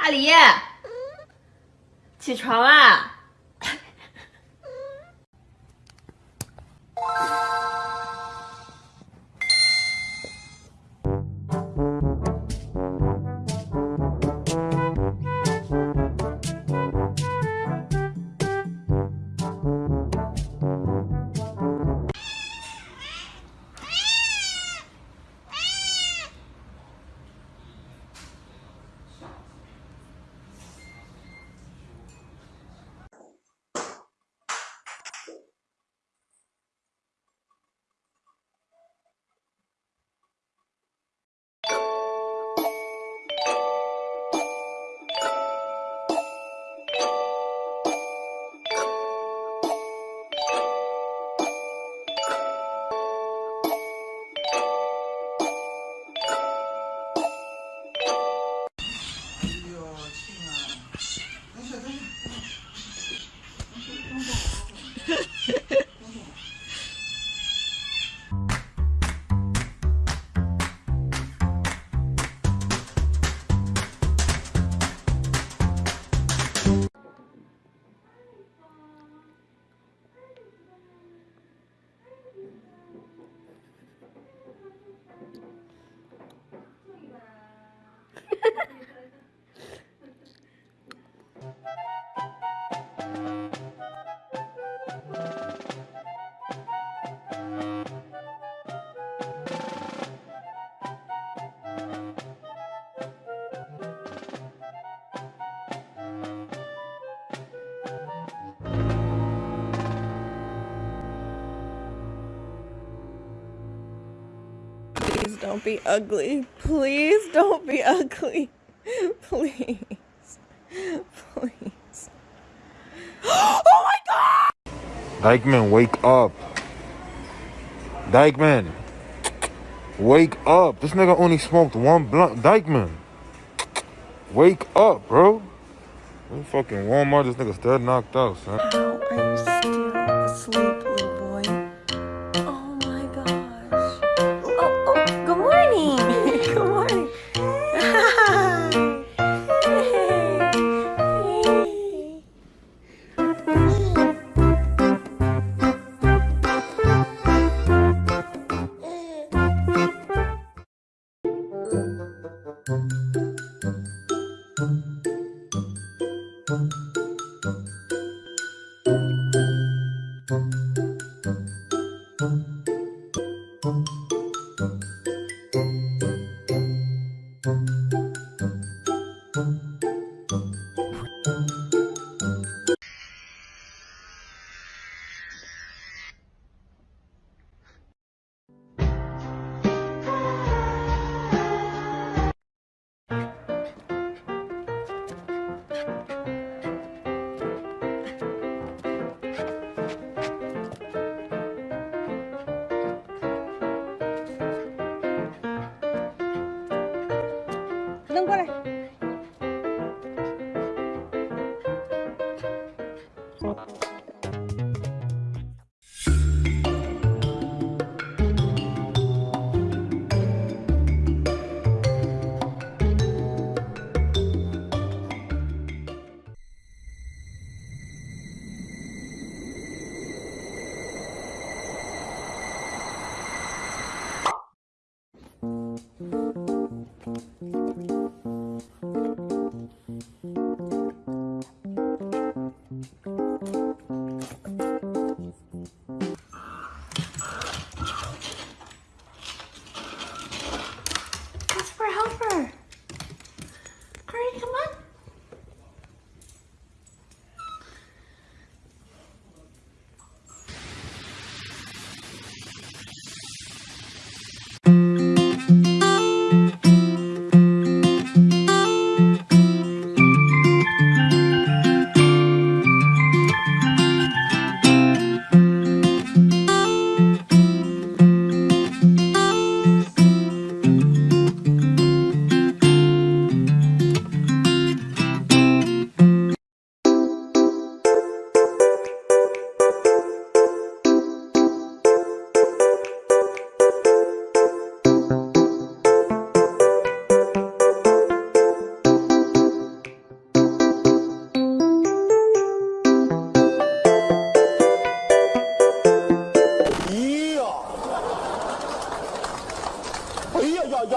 阿狸，起床啦。！Please don't be ugly. Please don't be ugly. Please. Please. Oh my god! Dykeman, wake up. Dykeman. Wake up. This nigga only smoked one blunt. Dykeman. Wake up, bro. We fucking Walmart. This nigga's dead knocked out, son. Tum, tum, tum.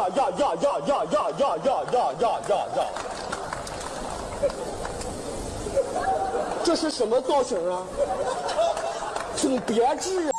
呀呀呀呀呀呀呀呀呀呀呀！这是什么造型啊？挺别致啊！